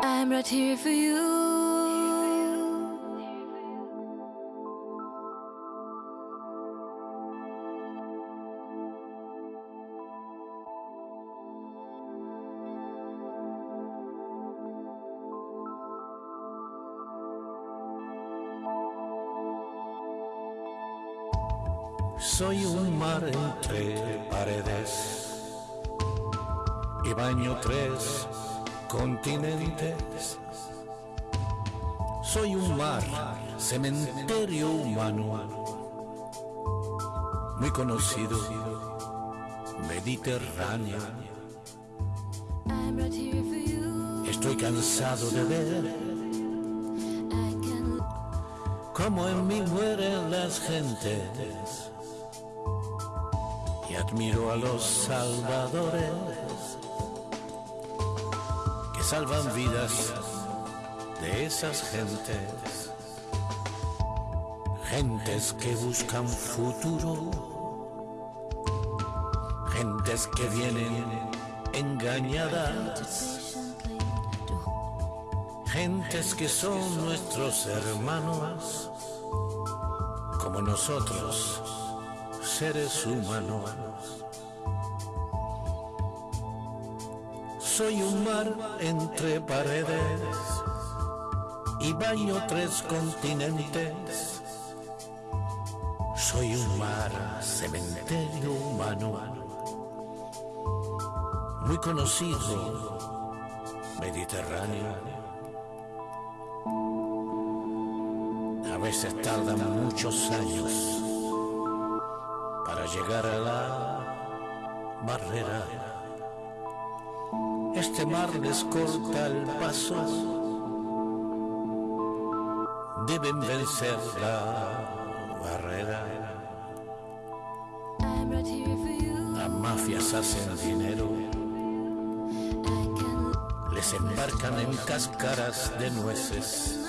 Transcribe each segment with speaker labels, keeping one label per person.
Speaker 1: I'm right here for you.
Speaker 2: Soy un mar entre paredes y baño tres continentes. Soy un mar, cementerio humano, muy conocido, mediterráneo. Estoy cansado de ver cómo en mí mueren las gentes y admiro a los salvadores salvan vidas de esas gentes, gentes que buscan futuro, gentes que vienen engañadas, gentes que son nuestros hermanos, como nosotros, seres humanos. Soy un mar entre paredes y baño tres continentes. Soy un mar, cementerio humano, muy conocido, mediterráneo. A veces tardan muchos años para llegar a la barrera. Este mar les corta el paso. Deben vencer la barrera. Las mafias hacen dinero, les embarcan en cáscaras de nueces.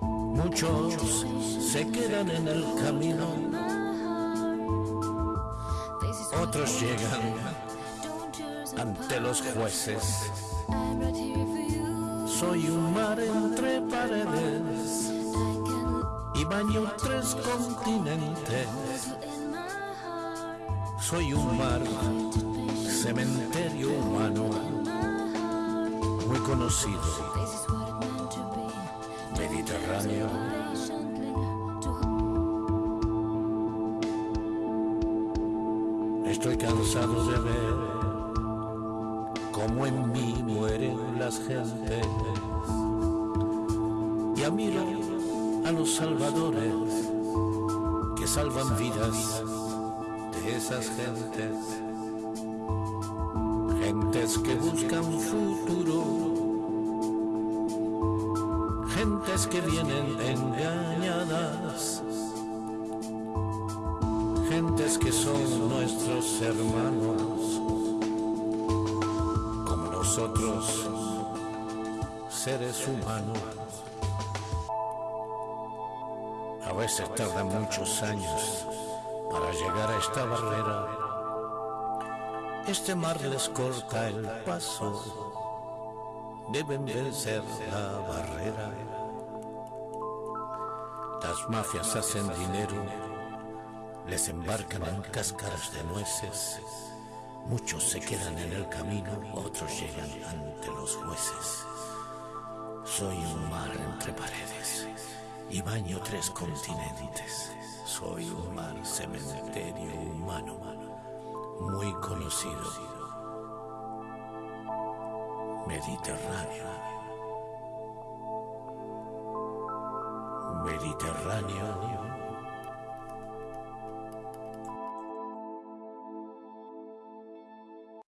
Speaker 2: Muchos se quedan en el camino, otros llegan ante los jueces. Soy un mar entre paredes y baño tres continentes. Soy un mar, cementerio humano, muy conocido, mediterráneo. Estoy cansado de ver cómo en mí mueren las gentes. Y admiro a los salvadores que salvan vidas de esas gentes, gentes que buscan futuro, gentes que vienen engañadas. Gentes que son nuestros hermanos, como nosotros, seres humanos. A veces tardan muchos años para llegar a esta barrera. Este mar les corta el paso, deben vencer la barrera. Las mafias hacen dinero les embarcan en cáscaras de nueces. Muchos se quedan en el camino, otros llegan ante los jueces. Soy un mar entre paredes y baño tres continentes. Soy un mar cementerio humano, muy conocido. Mediterráneo. Mediterráneo.